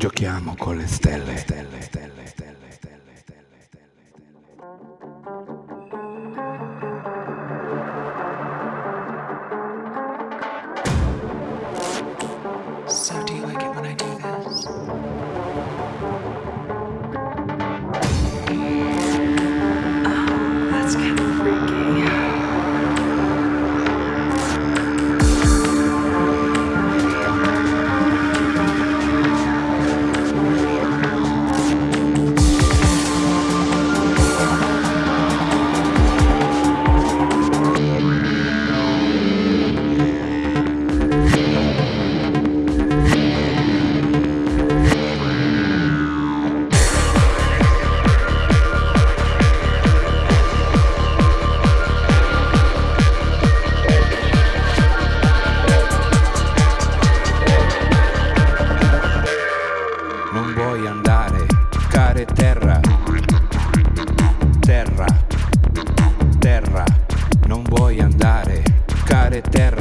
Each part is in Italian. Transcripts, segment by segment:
Giochiamo con le stelle, stelle, stelle, eterno.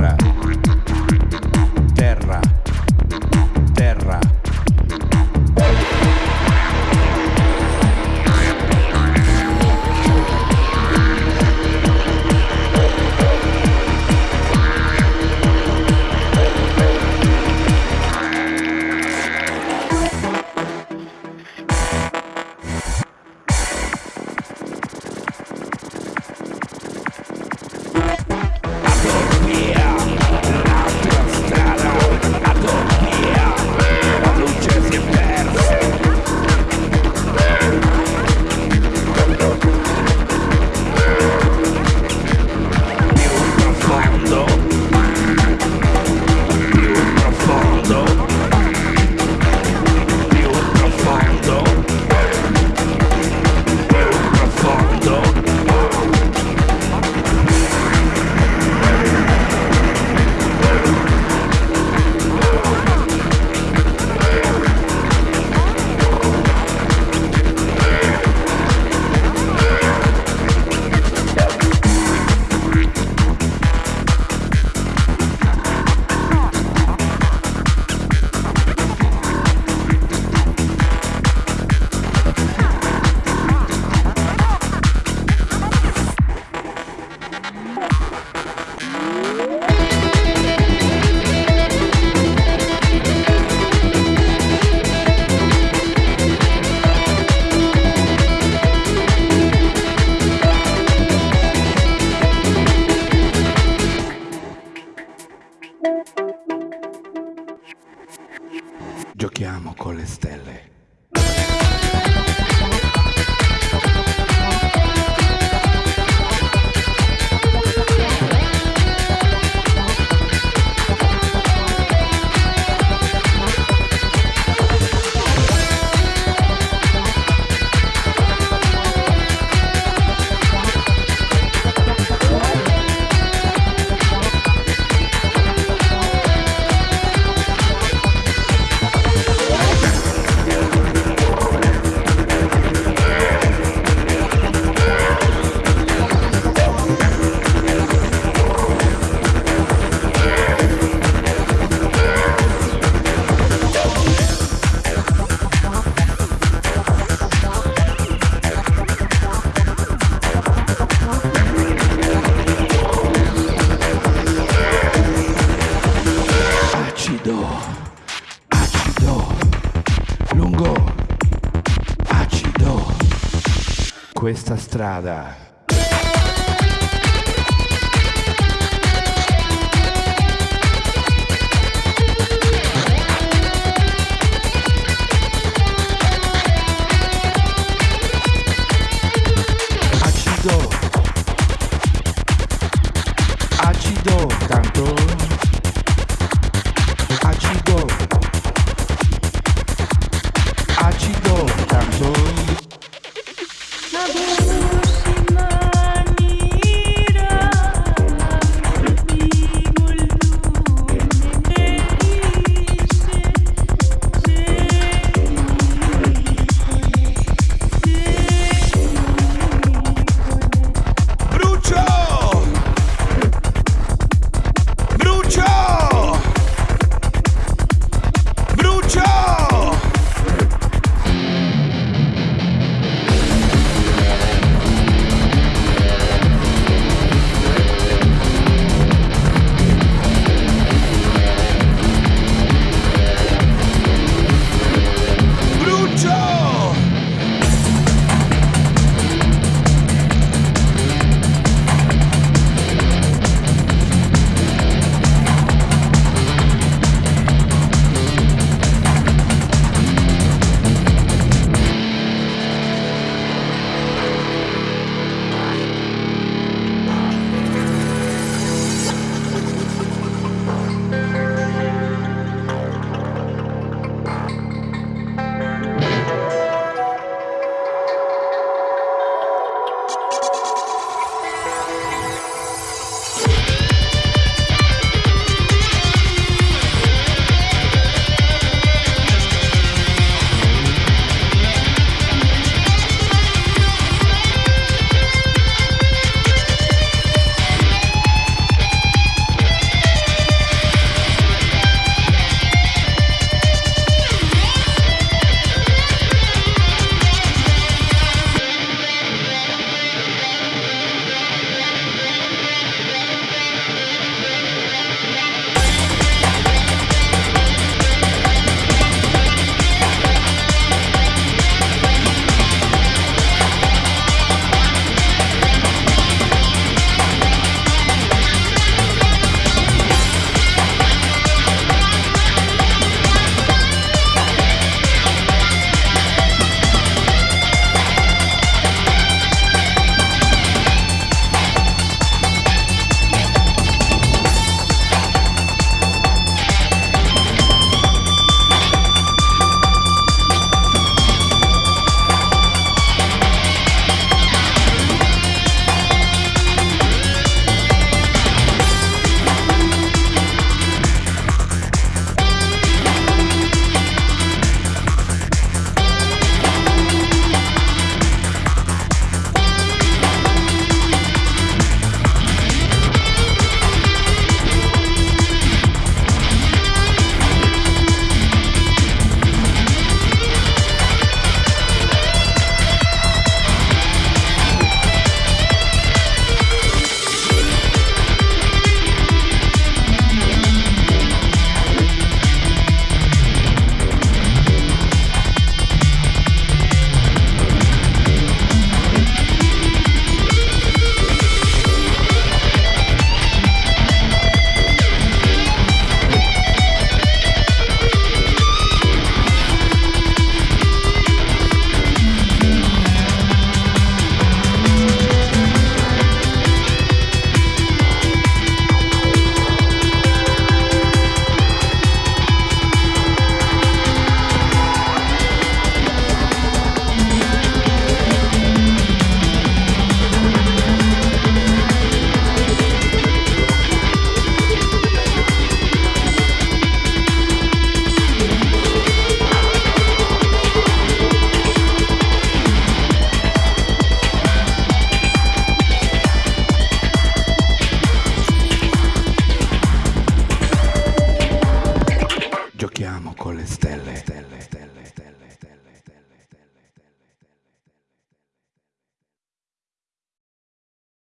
Questa strada Joe!